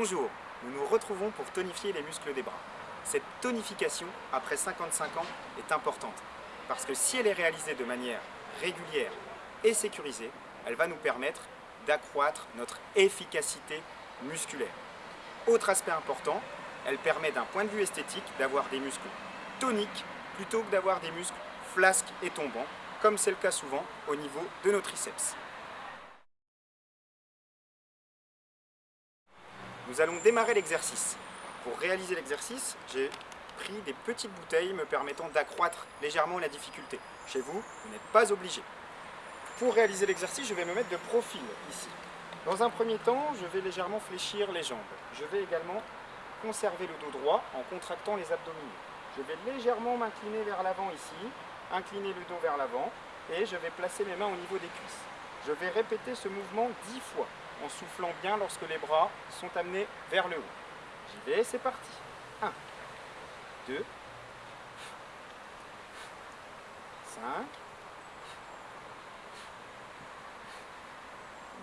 Bonjour, nous nous retrouvons pour tonifier les muscles des bras. Cette tonification, après 55 ans, est importante parce que si elle est réalisée de manière régulière et sécurisée, elle va nous permettre d'accroître notre efficacité musculaire. Autre aspect important, elle permet d'un point de vue esthétique d'avoir des muscles toniques plutôt que d'avoir des muscles flasques et tombants, comme c'est le cas souvent au niveau de nos triceps. Nous allons démarrer l'exercice. Pour réaliser l'exercice, j'ai pris des petites bouteilles me permettant d'accroître légèrement la difficulté. Chez vous, vous n'êtes pas obligé. Pour réaliser l'exercice, je vais me mettre de profil ici. Dans un premier temps, je vais légèrement fléchir les jambes. Je vais également conserver le dos droit en contractant les abdominaux. Je vais légèrement m'incliner vers l'avant ici, incliner le dos vers l'avant et je vais placer mes mains au niveau des cuisses. Je vais répéter ce mouvement 10 fois en soufflant bien lorsque les bras sont amenés vers le haut. J'y vais, c'est parti. 1, 2, 5,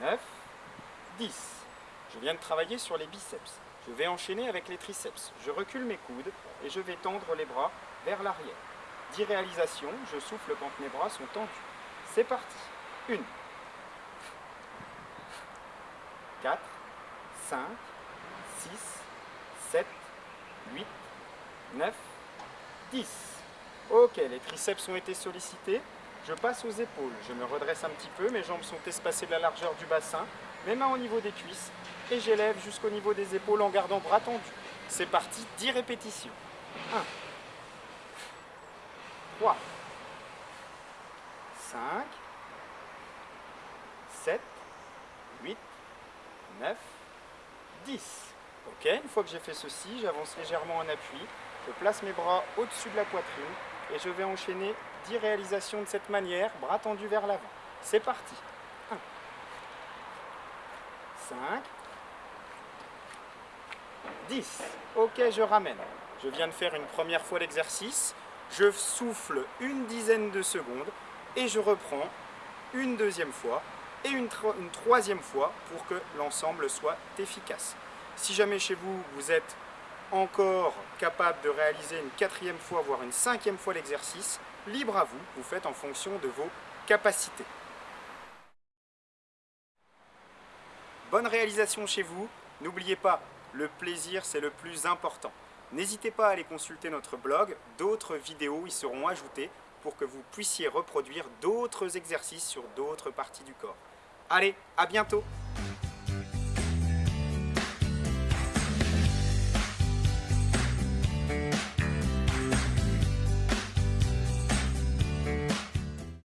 9, 10. Je viens de travailler sur les biceps. Je vais enchaîner avec les triceps. Je recule mes coudes et je vais tendre les bras vers l'arrière. 10 réalisations, je souffle quand mes bras sont tendus. C'est parti. 1, 4, 5, 6, 7, 8, 9, 10. Ok, les triceps ont été sollicités. Je passe aux épaules. Je me redresse un petit peu. Mes jambes sont espacées de la largeur du bassin. Mes mains au niveau des cuisses. Et j'élève jusqu'au niveau des épaules en gardant bras tendus. C'est parti, 10 répétitions. 1, 3, 5, 7, 8, 9, 10. Ok, une fois que j'ai fait ceci, j'avance légèrement en appui, je place mes bras au-dessus de la poitrine et je vais enchaîner 10 réalisations de cette manière, bras tendus vers l'avant. C'est parti. 1, 5, 10. Ok, je ramène. Je viens de faire une première fois l'exercice. Je souffle une dizaine de secondes et je reprends une deuxième fois et une, une troisième fois pour que l'ensemble soit efficace. Si jamais chez vous, vous êtes encore capable de réaliser une quatrième fois, voire une cinquième fois l'exercice, libre à vous, vous faites en fonction de vos capacités. Bonne réalisation chez vous, n'oubliez pas, le plaisir c'est le plus important. N'hésitez pas à aller consulter notre blog, d'autres vidéos y seront ajoutées pour que vous puissiez reproduire d'autres exercices sur d'autres parties du corps. Allez, à bientôt